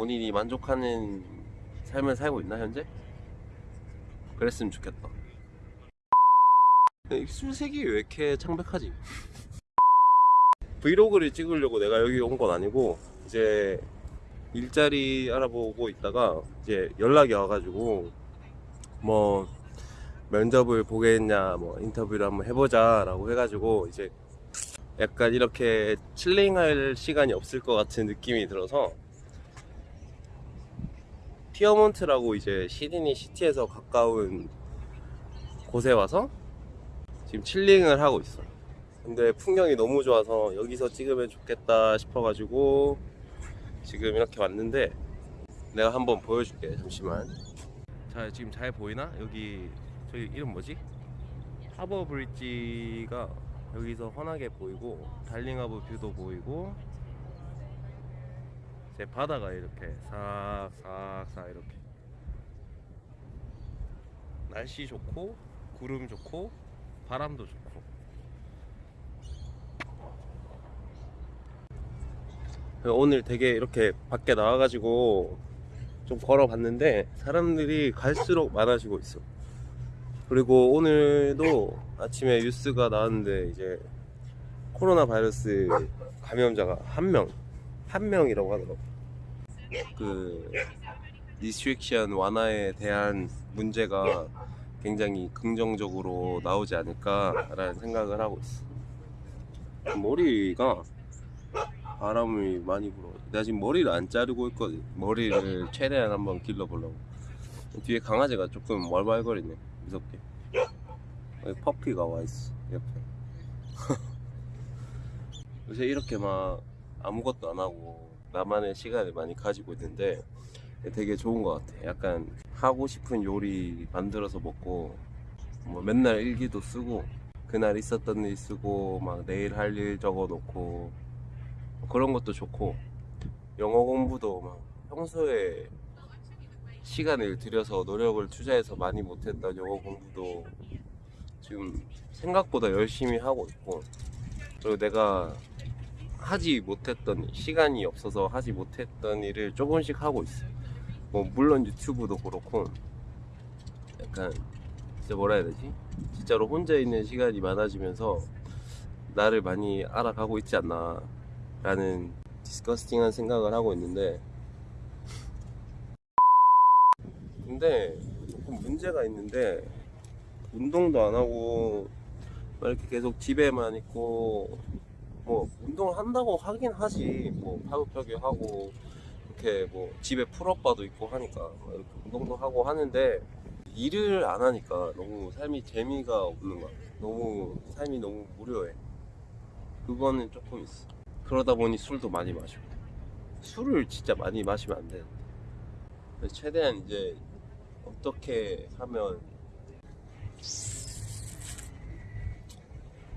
본인이 만족하는 삶을 살고 있나 현재? 그랬으면 좋겠다. 이 술색이 왜 이렇게 창백하지? 브이로그를 찍으려고 내가 여기 온 건 아니고 이제 일자리 알아보고 있다가 이제 연락이 와가지고 뭐 면접을 보겠냐 뭐 인터뷰를 한번 해보자 라고 해가지고 이제 약간 이렇게 칠링할 시간이 없을 것 같은 느낌이 들어서 피어몬트라고 이제 시드니 city에서 가까운 곳에 와서 지금 chilling을 하고 있어. 근데 풍경이 너무 좋아서 여기서 찍으면 좋겠다 싶어가지고 지금 이렇게 왔는데 내가 한번 보여줄게 잠시만. 자 지금 잘 보이나? 여기 저기 이름 뭐지? 하버 브릿지가 여기서 환하게 보이고 달링하버 view도 보이고 제 바다가 이렇게 싹싹싹 이렇게. 날씨 좋고 구름 좋고 바람도 좋고. 오늘 되게 이렇게 밖에 나와가지고 좀 걸어봤는데 사람들이 갈수록 많아지고 있어. 그리고 오늘도 아침에 뉴스가 나왔는데 이제 코로나 바이러스 감염자가 한 명, 한 명이라고 하더라고. 그 restriction 완화에 대한 문제가 굉장히 긍정적으로 나오지 않을까라는 생각을 하고 있어. 머리가 바람이 많이 불어. 나 지금 머리를 안 자르고 있거든. 머리를 최대한 한번 길러보려고. 뒤에 강아지가 조금 왈왈거리네. 무섭게. 여기 퍼피가 와 있어 옆에. 요새 이렇게 막 아무것도 안 하고 나만의 시간을 많이 가지고 있는데 되게 좋은 것 같아. 약간 하고 싶은 요리 만들어서 먹고 뭐 맨날 일기도 쓰고 그날 있었던 일 쓰고 막 내일 할 일 적어 놓고 그런 것도 좋고 영어 공부도 막 평소에 시간을 들여서 노력을 투자해서 많이 못했던 영어 공부도 지금 생각보다 열심히 하고 있고 그리고 내가 하지 못했던 시간이 없어서 하지 못했던 일을 조금씩 하고 있어. 뭐 물론 유튜브도 그렇고 약간 진짜 뭐라 해야 되지? 진짜로 혼자 있는 시간이 많아지면서 나를 많이 알아가고 있지 않나 라는 디스커스팅한 생각을 하고 있는데 근데 조금 문제가 있는데 운동도 안 하고 막 이렇게 계속 집에만 있고 뭐 운동을 한다고 하긴 하지. 뭐 팔굽혀펴기 하고 이렇게 뭐 집에 풀업바도 있고 하니까 막 이렇게 운동도 하고 하는데 일을 안 하니까 너무 삶이 재미가 없는 거야 너무 삶이 너무 무료해. 그거는 조금 있어. 그러다 보니 술도 많이 마시고. 술을 진짜 많이 마시면 안 되는데 최대한 이제 어떻게 하면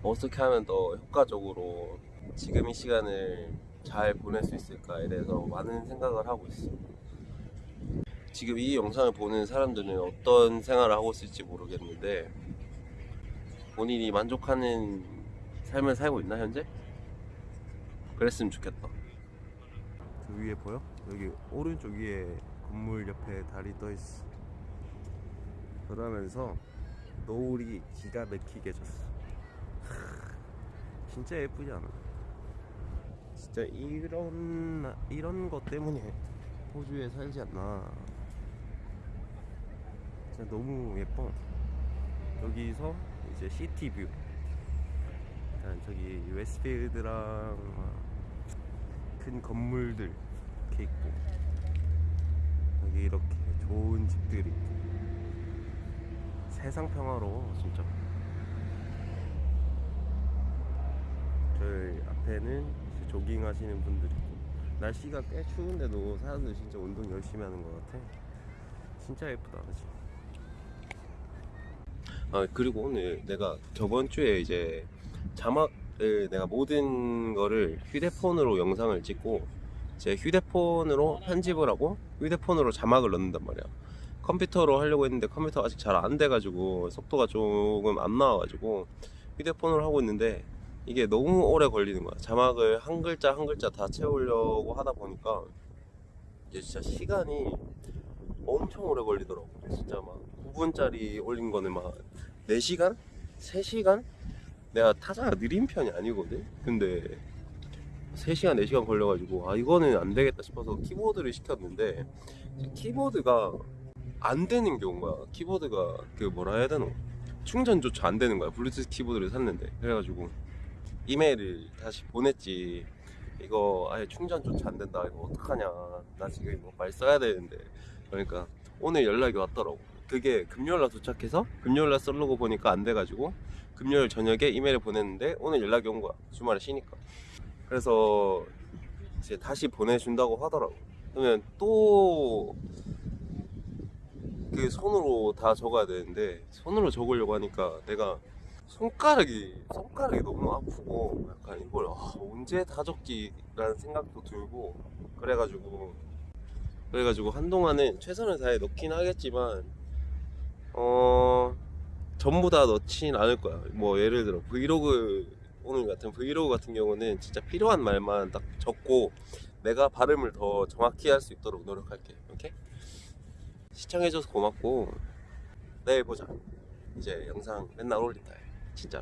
어떻게 하면 더 효과적으로 지금 이 시간을 잘 보낼 수 있을까에 대해서 많은 생각을 하고 있어. 지금 이 영상을 보는 사람들은 어떤 생활을 하고 있을지 모르겠는데 본인이 만족하는 삶을 살고 있나 현재? 그랬으면 좋겠다. 그 위에 보여? 여기 오른쪽 위에 건물 옆에 달이 떠 있어. 그러면서 노을이 기가 막히게 졌어. 진짜 예쁘지 않아? 진짜 이런 이런 것 때문에 호주에 살지 않나? 진짜 너무 예뻐. 여기서 이제 시티뷰. 일단 저기 웨스트필드랑 큰 건물들 이렇게 있고 여기 이렇게 좋은 집들이 있고 세상 평화로워 진짜. 저희 앞에는 조깅 하시는 분들 있고. 날씨가 꽤 추운데도 사람들 진짜 운동 열심히 하는 것 같아. 진짜 예쁘다 그치? 아 그리고 오늘 내가 저번 주에 이제 자막을 내가 모든 거를 휴대폰으로 영상을 찍고 제 휴대폰으로 편집을 하고 휴대폰으로 자막을 넣는단 말이야. 컴퓨터로 하려고 했는데 컴퓨터가 아직 잘 안 돼가지고 속도가 조금 안 나와가지고 휴대폰으로 하고 있는데 이게 너무 오래 걸리는 거야 자막을 한 글자 한 글자 다 채우려고 하다 보니까 이게 진짜 시간이 엄청 오래 걸리더라고. 진짜 막 9분짜리 올린 거는 막 4시간? 3시간? 내가 타자가 느린 편이 아니거든? 근데 3시간, 4시간 걸려가지고 아 이거는 안 되겠다 싶어서 키보드를 시켰는데 키보드가 안 되는 거야. 키보드가 그 뭐라 해야 되노? 충전조차 안 되는 거야. 블루투스 키보드를 샀는데 그래가지고 이메일을 다시 보냈지. 이거 아예 충전조차 안 된다. 이거 어떡하냐. 나 지금 이거 말 써야 되는데. 그러니까 오늘 연락이 왔더라고. 그게 금요일날 도착해서 금요일날 썰려고 보니까 안 돼가지고 금요일 저녁에 이메일을 보냈는데 오늘 연락이 온 거야. 주말에 쉬니까. 그래서 이제 다시 보내준다고 하더라고. 그러면 또 그 손으로 다 적어야 되는데 손으로 적으려고 하니까 내가 손가락이 손가락이 너무 아프고 약간 이걸 아, 언제 다 적기라는 생각도 들고 그래가지고 그래가지고 한동안은 최선을 다해 넣긴 하겠지만 어 전부 다 넣진 않을 거야. 뭐 예를 들어 브이로그 오늘 같은 브이로그 같은 경우는 진짜 필요한 말만 딱 적고 내가 발음을 더 정확히 할 수 있도록 노력할게. 오케이? 시청해줘서 고맙고 내일 보자. 이제 영상 맨날 올린다 진짜